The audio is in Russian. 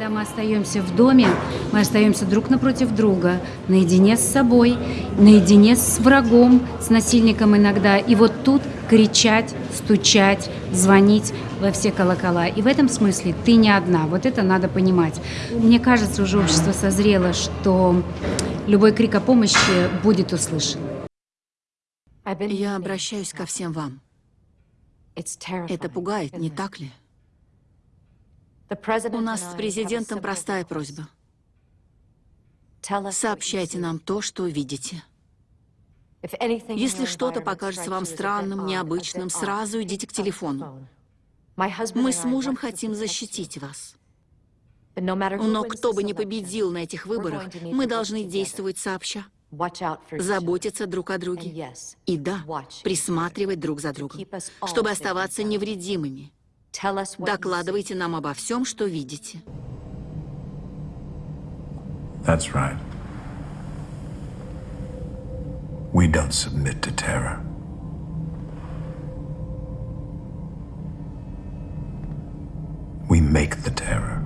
Когда мы остаемся в доме, мы остаемся друг напротив друга, наедине с собой, наедине с врагом, с насильником иногда. И вот тут кричать, стучать, звонить во все колокола. И в этом смысле ты не одна. Вот это надо понимать. Мне кажется, уже общество созрело, что любой крик о помощи будет услышан. Я обращаюсь ко всем вам. Это пугает, не так ли? У нас с президентом простая просьба. Сообщайте нам то, что видите. Если что-то покажется вам странным, необычным, сразу идите к телефону. Мы с мужем хотим защитить вас. Но кто бы ни победил на этих выборах, мы должны действовать сообща. Заботиться друг о друге. И да, присматривать друг за другом, чтобы оставаться невредимыми. Докладывайте нам обо всем, что видите. That's right. We don't submit to terror. We make the terror.